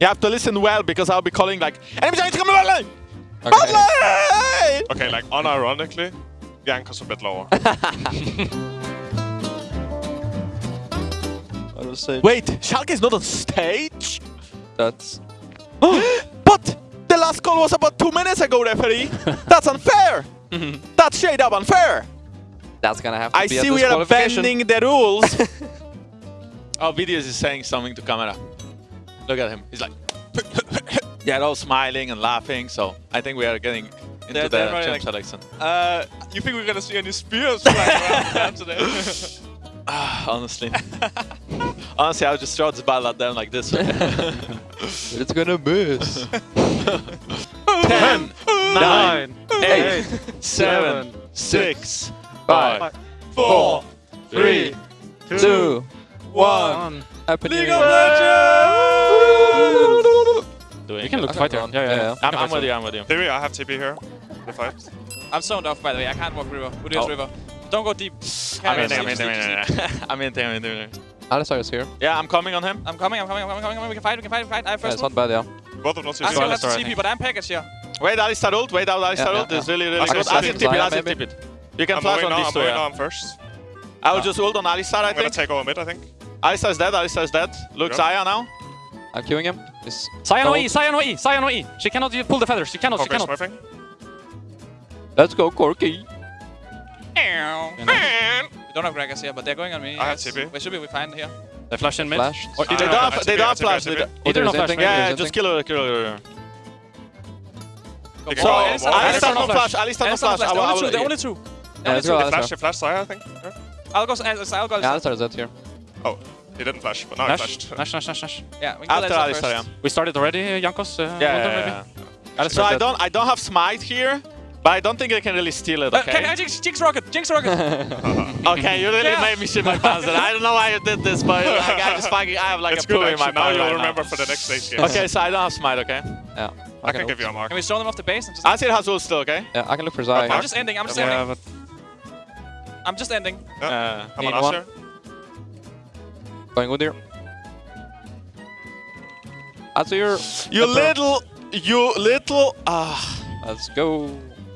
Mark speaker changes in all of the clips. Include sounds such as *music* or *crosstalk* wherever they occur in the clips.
Speaker 1: You have to listen well because I'll be calling like enemy giant coming online.
Speaker 2: Okay.
Speaker 1: Online!
Speaker 3: Okay, like unironically, Jankos a bit lower. *laughs*
Speaker 2: I will say
Speaker 1: Wait, Schalke is not on stage.
Speaker 2: that's *gasps*
Speaker 1: but the last call was about two minutes ago, referee. *laughs* That's unfair. *laughs* That's straight up unfair.
Speaker 2: that's gonna have to
Speaker 1: I
Speaker 2: be a
Speaker 1: see we are
Speaker 2: disqualification.
Speaker 1: bending the rules. oh, Videos is saying something to camera. Look at him. He's like, *laughs* they're all smiling and laughing. So I think we are getting into
Speaker 3: They're-
Speaker 1: the
Speaker 3: they're
Speaker 1: champ
Speaker 3: like-
Speaker 1: selection.
Speaker 3: uh, you think we're gonna see any spears flying around *laughs* down today? *sighs*
Speaker 1: Ah, Honestly. *laughs* Honestly, I would just throw this ball at them like this.
Speaker 2: It's gonna miss.
Speaker 1: 10, 9, 8, 7, 6,
Speaker 3: five, four,
Speaker 1: 3,
Speaker 2: Two,
Speaker 3: one.
Speaker 2: Happy New
Speaker 3: League of Legends!
Speaker 1: Doing
Speaker 4: You can look
Speaker 2: Okay,
Speaker 4: fighter.
Speaker 2: go on.
Speaker 4: Yeah, yeah,
Speaker 2: Yeah,
Speaker 4: yeah.
Speaker 2: yeah.
Speaker 1: I'm, I'm with you, I'm with you.
Speaker 3: Theory, I have TP here. The fight.
Speaker 5: I'm zoned off, by the way. I can't walk river. Udyr's
Speaker 1: Oh.
Speaker 5: river. Don't go deep.
Speaker 1: I'm in, I'm in, I'm in,
Speaker 5: deep, just deep.
Speaker 1: I'm in, I'm in, I'm in.
Speaker 2: Alistar is here.
Speaker 1: Yeah, I'm coming on him.
Speaker 5: I'm coming, I'm coming, I'm coming, I'm coming. We can fight, we can fight, we can fight. I have
Speaker 2: Yeah,
Speaker 5: first
Speaker 2: it's not bad, yeah.
Speaker 3: Both of us
Speaker 5: I still have
Speaker 4: sorry, I
Speaker 5: to TP, but I'm package here.
Speaker 1: Wait, Alistar ult, wait out Alistar
Speaker 2: Yeah,
Speaker 1: ult.
Speaker 2: yeah,
Speaker 1: It's really, really good.
Speaker 3: can
Speaker 1: I'll
Speaker 3: see
Speaker 1: just
Speaker 3: it.
Speaker 1: tip it, I'll
Speaker 2: Zion,
Speaker 1: just
Speaker 2: maybe.
Speaker 1: tip it. You can
Speaker 3: I'm
Speaker 1: flash on
Speaker 3: now,
Speaker 1: these
Speaker 3: I'm
Speaker 1: two, yeah.
Speaker 3: I'm first.
Speaker 1: I will just ult on Alistar, I
Speaker 3: I'm gonna take over mid, I think.
Speaker 1: Alistar is dead, Alistar is dead. Look, Xayah now.
Speaker 2: I'm queuing him. He's
Speaker 4: Sion. OE, Sion OE, Sion OE. She cannot pull the feathers. She cannot, she cannot.
Speaker 3: smurfing.
Speaker 2: Let's go, Corky.
Speaker 5: We don't have Gragas here, but they're going on me.
Speaker 3: I have
Speaker 5: guys.
Speaker 3: TP.
Speaker 5: We should be fine here.
Speaker 4: They flash in mid.
Speaker 2: Flashed.
Speaker 4: Or
Speaker 1: They
Speaker 4: either
Speaker 1: don't
Speaker 3: I
Speaker 1: they don't have
Speaker 3: TP, I
Speaker 1: flash. They don't-
Speaker 4: either no flash.
Speaker 2: anything-
Speaker 4: maybe.
Speaker 1: Yeah, just kill her, kill her.
Speaker 3: They
Speaker 1: So,
Speaker 3: can
Speaker 5: for
Speaker 3: go
Speaker 5: it.
Speaker 3: more.
Speaker 5: Alistar
Speaker 1: Alistar no
Speaker 4: no
Speaker 1: flash,
Speaker 4: flash.
Speaker 1: Alistar no
Speaker 5: Alistar
Speaker 1: flash.
Speaker 5: flash.
Speaker 1: I
Speaker 5: The
Speaker 1: will- I
Speaker 5: only two,
Speaker 1: will-
Speaker 5: the only two.
Speaker 2: Yeah, let's go,
Speaker 3: They flash, they flash Xayah, I think. Yeah.
Speaker 5: I'll go, I'll go.
Speaker 2: Yeah, Alistar is dead here.
Speaker 3: Oh, he didn't flash, but now he flashed.
Speaker 4: Nash, Nash, Nash, Nash.
Speaker 5: Yeah, we can kill
Speaker 1: After
Speaker 5: Alistar
Speaker 1: Alistar, yeah.
Speaker 4: We started already, uh, Jankos. Uh,
Speaker 1: Yeah,
Speaker 4: London,
Speaker 1: yeah,
Speaker 4: maybe?
Speaker 1: yeah.
Speaker 4: Alistar
Speaker 1: So I
Speaker 4: dead.
Speaker 1: don't, I don't have smite here, but I don't think I can really steal it.
Speaker 5: Uh,
Speaker 1: Okay.
Speaker 5: can I jinx, jinx rocket, jinx rocket. *laughs*
Speaker 1: Okay, you really
Speaker 5: Yeah.
Speaker 1: made me shit my pants. I don't know why you did this, but like, I just fucking, I have like
Speaker 3: it's
Speaker 1: a
Speaker 3: good
Speaker 1: poo in my
Speaker 3: actually, now you'll
Speaker 1: right
Speaker 3: remember for the next stage game.
Speaker 1: Okay, so I don't have smite. Okay.
Speaker 2: Yeah.
Speaker 3: I can give you a mark.
Speaker 5: Can we stone them off the base? And just
Speaker 1: Azir has ult still. Okay.
Speaker 2: Yeah, I can look for Zai.
Speaker 5: I'm just ending, I'm just
Speaker 4: Yeah,
Speaker 5: ending.
Speaker 4: but
Speaker 5: I'm just ending.
Speaker 1: Uh,
Speaker 3: I'm
Speaker 2: Need
Speaker 3: on
Speaker 2: one.
Speaker 3: Asher.
Speaker 2: Going with here. Azir.
Speaker 1: you
Speaker 2: Emperor.
Speaker 1: little, you little. Ah.
Speaker 2: Let's go.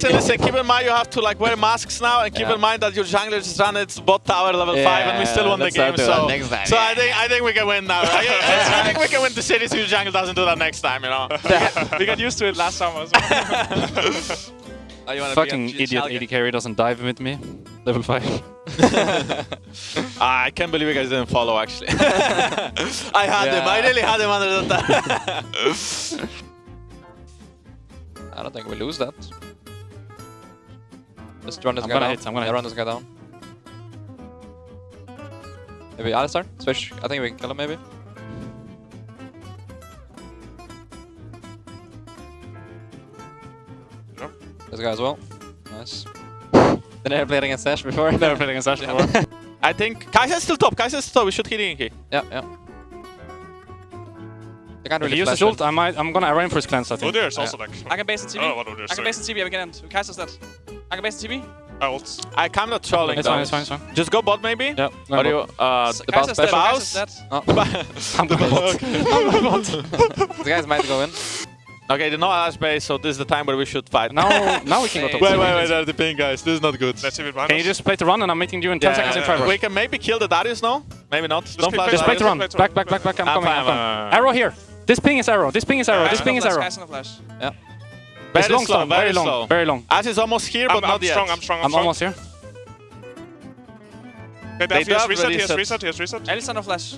Speaker 1: So listen, keep in mind you have to like wear masks now, and keep
Speaker 2: Yeah.
Speaker 1: in mind that your jungler just ran its bot tower level five, and we still won the game. So,
Speaker 2: time.
Speaker 1: so I think I think we can win now. I, *laughs* I think we can win the city so your jungle doesn't do that next time. You know. *laughs*
Speaker 5: we got used to it last summer. So. oh, you wanna
Speaker 4: fucking
Speaker 5: be
Speaker 4: idiot
Speaker 5: Schalke?
Speaker 4: AD carry doesn't dive with me. Level 5. *laughs*
Speaker 1: Ah, I can't believe you guys didn't follow. Actually, *laughs* I had him. I really had him under the time.
Speaker 2: I don't think we lose that. Just run this
Speaker 4: I'm
Speaker 2: guy
Speaker 4: gonna
Speaker 2: down.
Speaker 4: hit, I'm gonna
Speaker 2: yeah,
Speaker 4: hit.
Speaker 2: run this guy down. Maybe Alistar? Switch. I think we can kill him maybe.
Speaker 3: Yep.
Speaker 2: This guy as well. Nice. Did I played against Sash before?
Speaker 4: Never played against Ashe before. *laughs*
Speaker 1: I think Kaiser's still top. Kaiser's still top. We should hit Inky.
Speaker 2: Yeah, yeah. They can't
Speaker 4: If
Speaker 2: really
Speaker 4: he uses ult, I might, I'm gonna arraign for his cleanse, I think.
Speaker 3: Udyr is also like...
Speaker 5: I can base in
Speaker 3: I don't know
Speaker 5: TV.
Speaker 3: what Udyr is
Speaker 5: I can base in TV, we can end. Kaiser's dead. I can base in TV.
Speaker 3: I ult.
Speaker 1: I kind of trolling.
Speaker 4: It's
Speaker 1: though.
Speaker 4: fine, it's fine, it's fine.
Speaker 1: Just go bot maybe.
Speaker 4: Yeah,
Speaker 1: Or you, uh,
Speaker 2: The
Speaker 5: Kaiser's
Speaker 2: bounce
Speaker 5: dead.
Speaker 1: back.
Speaker 5: Kaiser's dead. *laughs*
Speaker 2: Oh,
Speaker 4: I'm gonna bot. *laughs*
Speaker 2: the guys might go in.
Speaker 1: Okay, the no Ashe base, so this is the time where we should fight.
Speaker 4: Now, *laughs* now we can go top.
Speaker 1: wait, wait, wait, there's the ping, guys. This is not good.
Speaker 3: Let's see if it behind
Speaker 4: Can you just play the run and I'm meeting you in 10 seconds in
Speaker 3: yeah,
Speaker 4: Tribal?
Speaker 1: We can maybe kill the Darius now. Maybe not. Don't
Speaker 3: play-
Speaker 1: flash
Speaker 4: Just play the
Speaker 1: Darius.
Speaker 4: run. Back, back, back, back. I'm
Speaker 1: I'm
Speaker 4: coming,
Speaker 1: fine,
Speaker 4: I'm coming.
Speaker 1: Fine.
Speaker 4: Arrow here. This ping is arrow. This ping is arrow.
Speaker 5: Kaiser
Speaker 4: This ping is arrow.
Speaker 5: Kaiser no flash.
Speaker 2: Yeah.
Speaker 1: Very
Speaker 4: It's long
Speaker 1: slow,
Speaker 4: storm. Very
Speaker 1: very
Speaker 4: long.
Speaker 1: slow.
Speaker 4: Very long.
Speaker 1: Ashe is almost here, but
Speaker 3: I'm,
Speaker 1: not
Speaker 3: I'm
Speaker 1: yet.
Speaker 3: strong, I'm strong, I'm,
Speaker 4: I'm
Speaker 3: strong.
Speaker 4: almost here.
Speaker 3: Okay,
Speaker 1: They
Speaker 3: Daph, he has
Speaker 1: don't
Speaker 3: reset, he has reset, he has reset.
Speaker 5: Alistar no flash.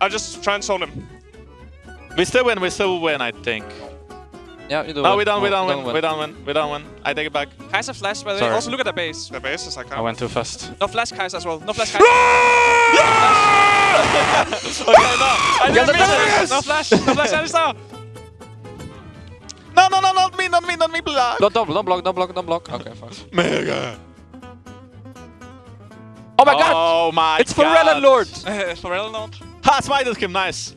Speaker 3: I'll just try and zone him.
Speaker 1: We still win, we still win, I think.
Speaker 2: Yeah, you do
Speaker 1: No,
Speaker 2: it.
Speaker 1: we don't, oh, we
Speaker 2: No,
Speaker 1: don't win, we don't win, we don't win. I take it back.
Speaker 5: Kaiser flash, by the way.
Speaker 4: Sorry.
Speaker 5: Also look at the base.
Speaker 3: The base is like...
Speaker 4: I went too fast.
Speaker 5: No flash Kaiser as well. No flash Kaiser. *laughs*
Speaker 1: okay, no. I didn't miss it.
Speaker 5: no flash. No flash Alistar.
Speaker 1: No, no, no, not me, not me, not me. Blah.
Speaker 2: Don't, don't, don't block, don't block, don't block. Okay, fine.
Speaker 1: Mega.
Speaker 2: Oh my god!
Speaker 1: Oh my
Speaker 2: It's
Speaker 1: god. *laughs*
Speaker 2: Pharrell Lord!
Speaker 5: Pharrell not.
Speaker 1: Ha, smited him, nice.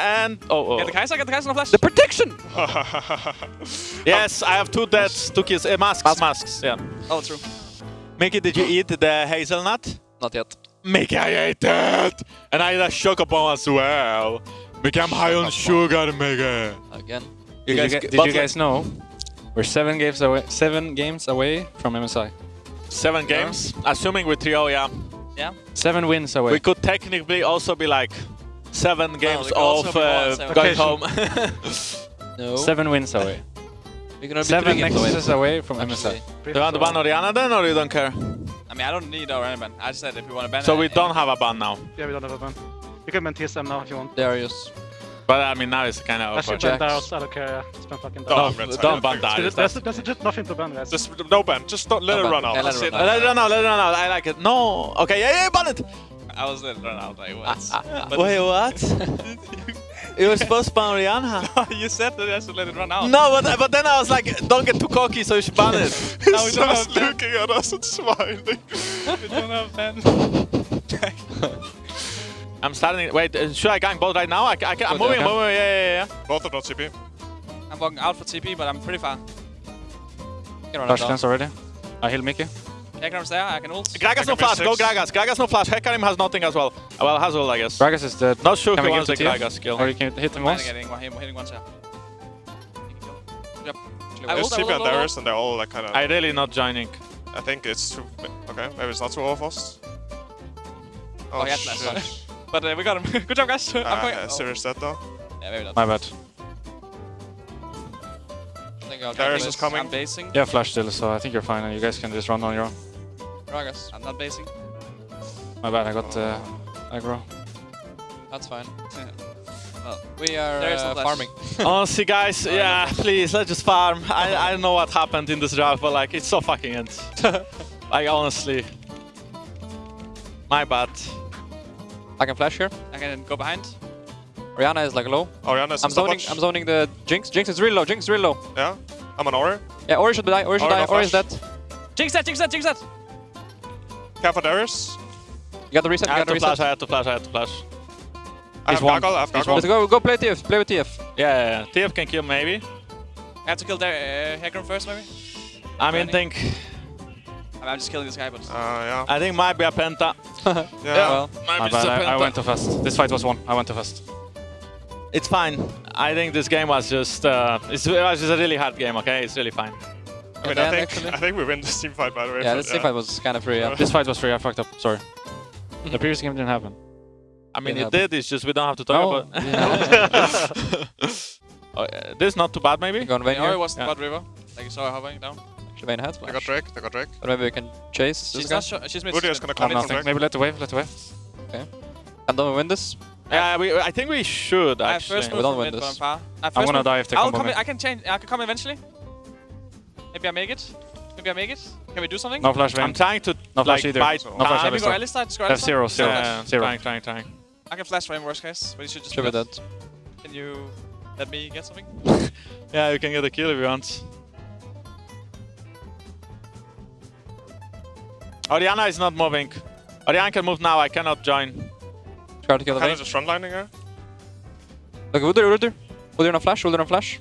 Speaker 1: And, oh,
Speaker 5: Get
Speaker 1: oh.
Speaker 5: the Kaiser, get the Kaiser no flash.
Speaker 2: The protection! *laughs*
Speaker 1: Yes, I have two deaths, two kills. Uh, masks, masks, yeah.
Speaker 5: Oh, true.
Speaker 1: Mickey, did you eat the hazelnut?
Speaker 2: Not yet.
Speaker 1: Mickey, I ate it! And I ate a chocobon as well. Become high on sugar, Mega.
Speaker 2: Again.
Speaker 1: You
Speaker 4: Did,
Speaker 1: guys,
Speaker 4: you, did you guys know we're seven games away? Seven games away from MSI.
Speaker 1: seven games, assuming with trio, yeah.
Speaker 5: Yeah.
Speaker 4: Seven wins away.
Speaker 1: We could technically also be like seven games
Speaker 5: it could
Speaker 1: off uh,
Speaker 5: seven.
Speaker 1: going
Speaker 3: Okay,
Speaker 1: home. *laughs*
Speaker 2: No.
Speaker 4: Seven wins away.
Speaker 2: We're gonna be
Speaker 4: Seven
Speaker 2: three away.
Speaker 4: nexuses away from
Speaker 2: actually.
Speaker 4: MSI.
Speaker 1: you want to ban Orianna then, or you don't care?
Speaker 5: I mean, I don't need our ban. I just said if we want to ban
Speaker 1: So
Speaker 5: it,
Speaker 1: we don't have a ban now.
Speaker 6: Yeah, we don't have a ban. You can ban TSM now if you want.
Speaker 2: Darius.
Speaker 1: But I mean, now it's kind of
Speaker 6: Actually,
Speaker 1: awkward.
Speaker 6: ban Darius, I don't care. Yeah. Just ban fucking
Speaker 3: No,
Speaker 6: Darius.
Speaker 3: I'm red side.
Speaker 1: Don't ban
Speaker 3: That's-
Speaker 1: Darius.
Speaker 6: There's, there's just nothing to ban, guys.
Speaker 3: Just no ban. Just don't let
Speaker 2: No
Speaker 3: it
Speaker 2: ban.
Speaker 3: run out.
Speaker 2: Yeah, let it
Speaker 3: it.
Speaker 2: run
Speaker 1: Uh, Let it run out, let it run out. I like it. No. Okay, yeah, yeah, ban it.
Speaker 5: I was letting it run out like once. *laughs*
Speaker 1: Wait, what? *laughs* it was supposed to ban Orianna. *laughs*
Speaker 5: you said that I should let it run out.
Speaker 1: No, but, but then I was like, don't get too cocky, so you should ban it.
Speaker 5: No, we
Speaker 3: He's
Speaker 5: don't
Speaker 3: just
Speaker 5: have
Speaker 3: looking at us and smiling.
Speaker 5: we don't have ban.
Speaker 1: I'm starting. Wait, uh, should I gang both right now? I, I can, I'm moving. I'm moving. Yeah, yeah, yeah.
Speaker 3: Both of them CP.
Speaker 5: I'm walking out for TP, but I'm pretty far.
Speaker 2: Can
Speaker 4: Flash
Speaker 2: it
Speaker 4: dance already. I heal Mickey.
Speaker 5: Hecarim's there, I can ult.
Speaker 1: Gragas no
Speaker 3: can be
Speaker 1: flash. Go. Gragas. Gragas no flash. Hecarim has nothing as well. Uh, Well, has all, I guess.
Speaker 4: Gragas is dead.
Speaker 1: Not sure
Speaker 4: Can
Speaker 1: who
Speaker 4: we
Speaker 1: wants the
Speaker 4: to
Speaker 1: Gragas kill.
Speaker 4: Or you can hit him once.
Speaker 5: Hitting, hitting, hitting once, yeah. He can kill. Yep. I
Speaker 3: There's
Speaker 5: ult, I
Speaker 3: CP
Speaker 5: ult,
Speaker 3: and
Speaker 5: ult, ult.
Speaker 3: Darius, and they're all like kind of.
Speaker 1: I really not joining.
Speaker 3: I think it's too. Okay, maybe it's not too overforced.
Speaker 5: Oh, he had
Speaker 3: shit. *laughs*
Speaker 5: But uh, we got him. *laughs* Good job, guys. I'm
Speaker 3: Ah,
Speaker 5: going.
Speaker 3: yeah,
Speaker 5: oh.
Speaker 3: serious dead though.
Speaker 5: Yeah, maybe not.
Speaker 4: My bad.
Speaker 2: I
Speaker 3: Darius is coming.
Speaker 5: I'm basing.
Speaker 4: Yeah, flash still, so I think you're fine, and you guys can just run on your own.
Speaker 2: Gragas.
Speaker 5: I'm not basing.
Speaker 4: My bad, I got uh, aggro.
Speaker 2: That's fine. *laughs*
Speaker 5: well,
Speaker 2: We are
Speaker 5: Darius no
Speaker 2: uh,
Speaker 5: flash.
Speaker 2: farming. *laughs* *laughs*
Speaker 1: Honestly, guys, yeah, please, let's just farm. I, I don't know what happened in this draft, but like, it's so fucking end. like, honestly. My bad.
Speaker 2: I can flash here.
Speaker 5: I can go behind.
Speaker 2: Orianna is like low.
Speaker 3: Orianna is
Speaker 2: I'm zoning. I'm zoning the Jinx. Jinx is really low. Jinx is really low.
Speaker 3: Yeah, I'm an Ori.
Speaker 2: Yeah, Ori should die. Ori should
Speaker 3: Ori
Speaker 2: die.
Speaker 3: no
Speaker 2: Ori is dead.
Speaker 5: Jinx that, jinx that, jinx that!
Speaker 3: Care for Darius.
Speaker 2: You got the reset.
Speaker 1: I
Speaker 2: You
Speaker 1: had
Speaker 2: got
Speaker 1: to flash, I
Speaker 2: reset.
Speaker 1: had to flash, I had to flash.
Speaker 3: I have
Speaker 4: one.
Speaker 3: Gargle. I have
Speaker 4: He's
Speaker 3: Gargle.
Speaker 2: Let's go. Go play TF. Play with TF.
Speaker 1: Yeah, yeah, yeah. TF can kill maybe.
Speaker 5: I have to kill Dar uh, Hecarim first, maybe?
Speaker 1: I mean,
Speaker 5: Running.
Speaker 1: think,
Speaker 5: I mean, I'm just killing this guy, but...
Speaker 3: Uh, yeah.
Speaker 1: I think might be a penta. *laughs*
Speaker 3: Yeah.
Speaker 2: Well,
Speaker 1: Might be just
Speaker 4: bad,
Speaker 1: a
Speaker 4: I, I
Speaker 1: penta.
Speaker 4: went too fast. This fight was won. I went too fast.
Speaker 1: It's fine. I think this game was just, uh, it was just a really hard game, okay? It's really fine.
Speaker 3: I mean, I think
Speaker 2: actually.
Speaker 3: I think we win this team fight by the way.
Speaker 2: yeah,
Speaker 3: but,
Speaker 2: this team fight was kind of free. Yeah. *laughs*
Speaker 4: This fight was free, I fucked up. Sorry. *laughs* The previous game didn't happen.
Speaker 1: I mean,
Speaker 2: Can
Speaker 1: it
Speaker 2: happen.
Speaker 1: did, it's just we don't have to talk
Speaker 4: No,
Speaker 1: about
Speaker 2: yeah. *laughs*
Speaker 1: oh, yeah, This is not too bad, maybe?
Speaker 2: Going Vayne
Speaker 5: Ori
Speaker 2: here.
Speaker 5: was
Speaker 1: Yeah.
Speaker 5: Bot River. Like you saw her hovering down.
Speaker 2: Actually, Vayne has
Speaker 3: They got Drake. They got Drake.
Speaker 2: But maybe we can chase this
Speaker 5: She's
Speaker 2: guy.
Speaker 5: not sure. She's mid.
Speaker 3: Woody is gonna come
Speaker 4: I'm
Speaker 3: in from
Speaker 4: nothing.
Speaker 3: Drake.
Speaker 4: Maybe let the wave, let the wave. Okay.
Speaker 2: And don't we win this?
Speaker 1: Yeah, we, I think we should,
Speaker 5: I have
Speaker 1: actually.
Speaker 5: first
Speaker 2: We don't win
Speaker 5: mid, but uh, I'm
Speaker 2: this.
Speaker 5: I have
Speaker 4: I'm gonna
Speaker 5: move.
Speaker 4: die if they
Speaker 5: I'll come I can change. I can come eventually. Maybe I make it. Maybe I make it. Can we do something?
Speaker 4: No flash
Speaker 1: I'm trying to
Speaker 4: No flash
Speaker 1: like,
Speaker 4: either.
Speaker 1: bite
Speaker 4: No flash
Speaker 5: Can we
Speaker 4: Alistar.
Speaker 5: go Alistar? Just go
Speaker 4: That's
Speaker 5: Alistar?
Speaker 4: zero, zero,
Speaker 1: Yeah,
Speaker 4: zero.
Speaker 1: trying, trying, trying.
Speaker 5: I can flash for him worst case, but you should just
Speaker 2: Should be
Speaker 5: split.
Speaker 2: dead.
Speaker 5: Can you let me get something? *laughs*
Speaker 1: Yeah, you can get a kill if you want. Orianna is not moving. Orianna can move now, I cannot join.
Speaker 2: Try to kill the
Speaker 3: Kind
Speaker 2: Vayne.
Speaker 3: of just frontlining here.
Speaker 2: Look, Udyr, Udyr. Udyr on flash, Udyr on flash.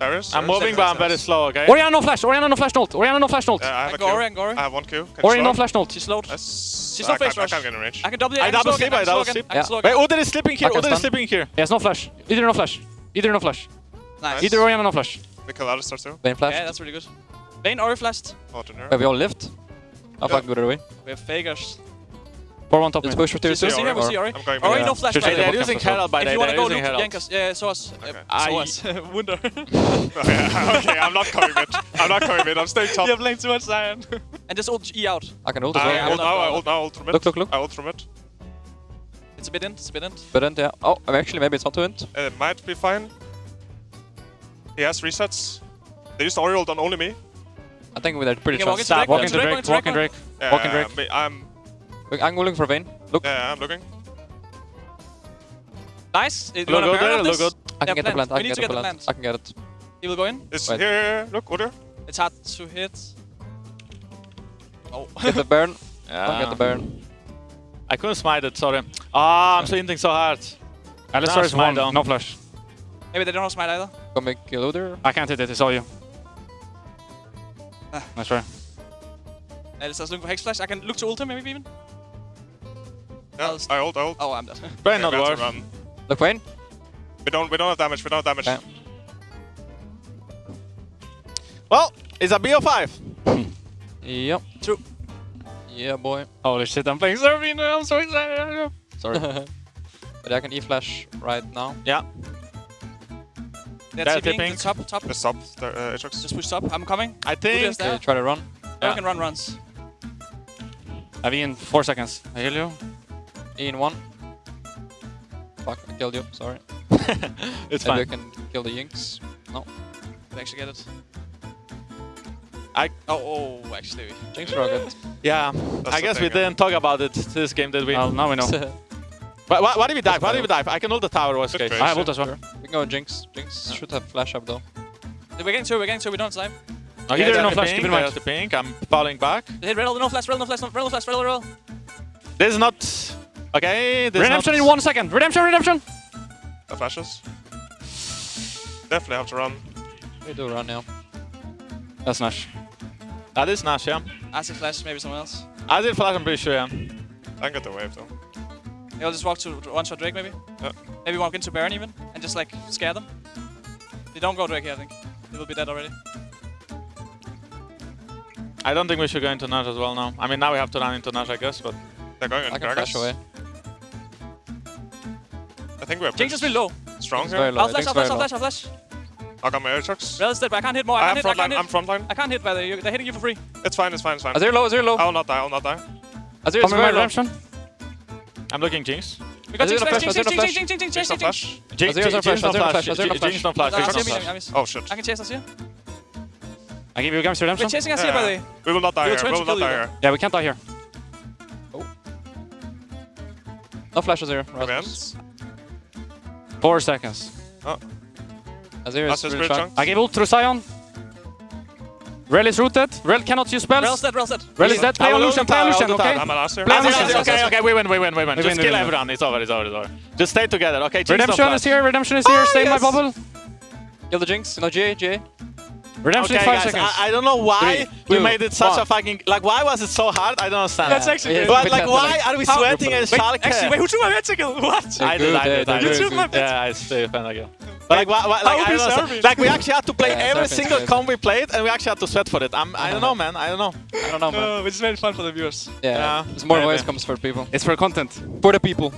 Speaker 3: Darius.
Speaker 1: I'm moving, but I'm very slow, okay?
Speaker 4: Orianna no flash, Orianna no flash ult, Orianna no flash ult.
Speaker 3: Yeah, I have
Speaker 5: I
Speaker 3: a
Speaker 5: go Ori,
Speaker 3: Q.
Speaker 5: I go Ori.
Speaker 3: I have one Q. Can Orianna
Speaker 4: no flash ult.
Speaker 5: She's slowed.
Speaker 3: Yes.
Speaker 5: She's
Speaker 3: I
Speaker 5: no face
Speaker 3: can't, I can't get in range.
Speaker 5: I can double it.
Speaker 1: I double sleep, I double
Speaker 5: again,
Speaker 1: sleep.
Speaker 2: Yeah.
Speaker 1: Wait,
Speaker 5: again.
Speaker 1: Udyr is sleeping here,
Speaker 2: I can
Speaker 1: Udyr is sleeping here.
Speaker 4: He has no flash. Either no flash. Either no flash.
Speaker 5: Nice.
Speaker 4: Either Orianna no flash.
Speaker 3: We kill Alistar too.
Speaker 2: Vayne flash.
Speaker 5: Yeah, that's really good. Vayne Ori flashed.
Speaker 2: Wait, we all lift? I'll
Speaker 3: Yeah.
Speaker 2: fuck Udyr away.
Speaker 5: We have Fakers.
Speaker 4: Pour one top
Speaker 2: Let's
Speaker 4: mid.
Speaker 2: push for tier
Speaker 5: See
Speaker 2: two.
Speaker 5: see here, we see Ori.
Speaker 3: I'm going
Speaker 5: Ori
Speaker 3: mid.
Speaker 5: no flash.
Speaker 4: Should
Speaker 5: by
Speaker 4: say
Speaker 5: the
Speaker 1: They're
Speaker 5: way.
Speaker 4: bot
Speaker 1: using
Speaker 4: camp as well.
Speaker 1: Herald by
Speaker 5: If
Speaker 1: the
Speaker 5: you
Speaker 1: way,
Speaker 5: wanna
Speaker 1: they're
Speaker 5: go,
Speaker 1: using
Speaker 5: look,
Speaker 1: Herald.
Speaker 5: Jankos. Yeah, SOAS. Uh,
Speaker 1: I-
Speaker 5: SOAS. Wunder.
Speaker 3: okay, okay, I'm not coming mid. I'm not coming mid. I'm staying top.
Speaker 5: You have playing too much Zion. *laughs* and just ult E out.
Speaker 2: I can ult as
Speaker 3: I
Speaker 2: well.
Speaker 5: I'm
Speaker 3: ult
Speaker 5: not
Speaker 3: now. I
Speaker 5: going.
Speaker 3: ult now. Ult from mid.
Speaker 2: Look, look, look.
Speaker 3: I ult from mid.
Speaker 5: It's a bit in, it's a bit in.
Speaker 2: But then, yeah. Oh, actually, maybe it's not to int.
Speaker 3: It might be fine. He has resets. They used Ori ult on only me.
Speaker 2: I think we're pretty
Speaker 5: You can walk
Speaker 2: sure.
Speaker 5: into Drake,
Speaker 4: Walk
Speaker 5: walk
Speaker 4: into
Speaker 5: into
Speaker 4: Drake,
Speaker 5: Drake,
Speaker 4: walk in Drake.
Speaker 3: Yeah,
Speaker 4: Walk in Drake.
Speaker 3: me- I'm.
Speaker 2: Look, I'm looking for Vayne. Look,
Speaker 3: Yeah, I'm looking.
Speaker 5: Nice. You
Speaker 1: Look
Speaker 5: wanna
Speaker 1: good there, look good.
Speaker 2: I can
Speaker 5: Yeah,
Speaker 2: get the plant. I can get
Speaker 5: get
Speaker 2: the
Speaker 5: the
Speaker 2: plant.
Speaker 5: plant.
Speaker 2: I can get it.
Speaker 5: He will go in.
Speaker 3: It's
Speaker 2: Wait.
Speaker 3: here, here, here. Look, Udyr.
Speaker 5: It's hard to hit. Oh.
Speaker 2: Get the *laughs* Baron. I'll
Speaker 1: Yeah.
Speaker 2: get the Baron.
Speaker 1: I couldn't smite it, sorry. Ah, I'm hinting so hard.
Speaker 4: Alistar is one,
Speaker 1: down.
Speaker 4: no flash.
Speaker 5: Maybe they don't have smite either.
Speaker 2: Go make kill Udyr.
Speaker 4: I can't hit it, it's all you.
Speaker 5: Ah.
Speaker 4: Nice try.
Speaker 5: Uh, let's just look for Hex Flash. I can look to ult him maybe even.
Speaker 3: Yeah,
Speaker 5: I'll-
Speaker 3: I ult, I ult.
Speaker 5: Oh, I'm dead. *laughs*
Speaker 1: Brain
Speaker 3: Okay,
Speaker 1: not
Speaker 3: we have to
Speaker 1: worth.
Speaker 3: run.
Speaker 2: Look, Vayne.
Speaker 3: We don't we don't have damage. We don't have damage.
Speaker 2: Okay.
Speaker 1: Well, it's a BO5. *laughs*
Speaker 2: Yep.
Speaker 5: True.
Speaker 2: Yeah, boy.
Speaker 4: Holy shit, I'm playing Serbian. I'm so excited.
Speaker 2: Sorry. *laughs* but I can E-flash right now.
Speaker 1: Yeah.
Speaker 5: They're
Speaker 1: They're
Speaker 5: TPing.
Speaker 1: tipping.
Speaker 5: The top, top.
Speaker 3: Let's stop. Uh, Aatrox.
Speaker 5: Just push top. I'm coming.
Speaker 1: I think.
Speaker 5: Udyr's there.
Speaker 2: Okay, try to run.
Speaker 5: Yeah.
Speaker 1: Yeah.
Speaker 5: can run runs.
Speaker 4: I've in four seconds. I heal you.
Speaker 2: In one. Fuck, I killed you. Sorry. *laughs*
Speaker 1: it's
Speaker 2: Maybe I
Speaker 1: fine.
Speaker 2: can kill the Jinx. No.
Speaker 5: Can actually get it.
Speaker 1: I
Speaker 5: Oh, oh, actually.
Speaker 2: Jinx rocket.
Speaker 1: yeah.
Speaker 3: That's
Speaker 1: I guess
Speaker 3: thing,
Speaker 1: we
Speaker 3: yeah.
Speaker 1: didn't talk about it this game, did we?
Speaker 4: Well, now we know. *laughs*
Speaker 1: Why, why, why did we dive? Why did we dive? I can hold the tower worst
Speaker 3: Good
Speaker 1: case.
Speaker 3: trade.
Speaker 4: I have ult as well.
Speaker 2: we can go Jinx. Jinx should have flash up though.
Speaker 5: We're getting two, we're getting two, we don't have time.
Speaker 1: Okay, oh,
Speaker 4: Either
Speaker 1: there's
Speaker 4: no flash,
Speaker 1: pink,
Speaker 4: keep in mind.
Speaker 1: the pink. I'm falling back.
Speaker 5: They hit Riddle, no flash, Riddle, no flash, no Riddle, no flash, Riddle, Riddle,
Speaker 1: This is not... Okay, this
Speaker 4: Redemption
Speaker 1: is
Speaker 4: in one second. Redemption, redemption.
Speaker 3: The flashes. Definitely have to run.
Speaker 2: We do run now.
Speaker 4: That's Nash.
Speaker 1: That is Nash, yeah.
Speaker 5: Acid flash, maybe someone else.
Speaker 1: I did flash, I'm pretty sure, yeah.
Speaker 3: I can get the wave though.
Speaker 5: Yeah, I'll just walk to one shot Drake, maybe.
Speaker 3: Yeah.
Speaker 5: Maybe walk into Baron even, and just like scare them. They don't go Drake here, I think. They will be dead already.
Speaker 1: I don't think we should go into Nash as well now. I mean, now we have to run into Nash, I guess, but...
Speaker 3: They're going
Speaker 2: I
Speaker 3: in
Speaker 2: can flash
Speaker 3: Gragas.
Speaker 2: away.
Speaker 3: I think we're
Speaker 5: Jinx is
Speaker 3: pretty
Speaker 5: really low.
Speaker 3: strong here.
Speaker 5: I'll flash, I'll flash, I'll flash, I'll flash.
Speaker 3: I got my Aatrox.
Speaker 5: Riddle's dead, but I can't hit more. I
Speaker 3: I
Speaker 5: can't
Speaker 3: have
Speaker 5: hit, I
Speaker 3: frontline.
Speaker 5: can't
Speaker 3: I'm
Speaker 5: hit.
Speaker 3: frontline.
Speaker 5: I can't hit by the, you- they're hitting you for free.
Speaker 3: It's fine. It's fine. It's fine.
Speaker 2: Azir low, Azir low.
Speaker 3: I will not die. I will not die.
Speaker 2: Azir is
Speaker 4: Come in my
Speaker 2: very low.
Speaker 4: redemption.
Speaker 1: I'm looking Jinx.
Speaker 5: We got
Speaker 2: Azir
Speaker 5: Jinx
Speaker 2: no
Speaker 5: flash,
Speaker 2: flash,
Speaker 5: Jinx,
Speaker 2: Azir no
Speaker 5: Jinx,
Speaker 2: flash.
Speaker 5: Jinx, Jinx, Jinx,
Speaker 3: Jinx
Speaker 5: Jinx,
Speaker 3: no
Speaker 5: Jinx,
Speaker 3: flash.
Speaker 1: Jinx,
Speaker 2: Azir's no
Speaker 1: Jinx
Speaker 2: flash,
Speaker 1: no
Speaker 2: Azir's no
Speaker 1: flash.
Speaker 2: flash, Azir's no
Speaker 1: Jinx no flash.
Speaker 5: I'm
Speaker 1: Jinx no
Speaker 5: missing,
Speaker 1: flash.
Speaker 5: I'm.
Speaker 3: Oh shit.
Speaker 5: I can chase us here.
Speaker 4: I give you Gams
Speaker 5: We're chasing us here, by the way.
Speaker 3: We will not die
Speaker 5: We
Speaker 3: here. We will not die
Speaker 5: you
Speaker 3: here.
Speaker 4: Yeah, we can't die here. Oh.
Speaker 2: No flash Azir.
Speaker 3: Events.
Speaker 4: Four seconds. Oh.
Speaker 2: Azir is
Speaker 3: Azir's
Speaker 2: really
Speaker 3: spirit
Speaker 2: strong.
Speaker 3: chunk.
Speaker 4: I gave ult through Sion. Rell is rooted. Rell cannot use spells.
Speaker 5: Rell's dead, Rell's dead.
Speaker 4: Rell is dead. Play
Speaker 1: I
Speaker 4: on Lucian. Play on Lucian, okay?
Speaker 3: I'm a last.
Speaker 4: Play on
Speaker 1: Okay,
Speaker 4: Lucian.
Speaker 1: okay, okay, okay, we win, we win, we win.
Speaker 4: We
Speaker 1: Just
Speaker 4: win,
Speaker 1: kill
Speaker 4: win.
Speaker 1: everyone. It's over, it's over, it's over. Just stay together, okay? Jinx
Speaker 4: Redemption is here. Oh, redemption is here. Stay in my bubble.
Speaker 2: Kill the Jinx. No, GA, GA.
Speaker 4: Redemption
Speaker 1: Okay,
Speaker 4: in five
Speaker 1: guys,
Speaker 4: seconds.
Speaker 1: I, I don't know why
Speaker 2: Three,
Speaker 1: we
Speaker 2: two,
Speaker 1: made it such a fucking... Like, why was it so hard? I don't understand.
Speaker 5: That's actually
Speaker 2: Yeah,
Speaker 5: good.
Speaker 1: But, like, why are we sweating and
Speaker 5: Wait,
Speaker 1: Schalke?
Speaker 5: actually, wait, who took my vertical? What?
Speaker 2: They're
Speaker 1: I did,
Speaker 2: good,
Speaker 1: I did,
Speaker 2: they're
Speaker 1: I
Speaker 2: good,
Speaker 1: did.
Speaker 2: good.
Speaker 1: Yeah, I still defend again. But like, why, why, like, I don't
Speaker 5: is
Speaker 1: understand. Like, we actually had to play *laughs*
Speaker 2: Yeah,
Speaker 1: every single
Speaker 2: good.
Speaker 1: comp we played, and we actually had to sweat for it. I'm, I don't know, man. I don't know.
Speaker 2: I don't know, man.
Speaker 5: Uh, which is very fun for the viewers.
Speaker 2: Yeah.
Speaker 1: Yeah,
Speaker 2: There's more
Speaker 1: maybe.
Speaker 2: voice comes for people.
Speaker 4: It's for content.
Speaker 2: For the people.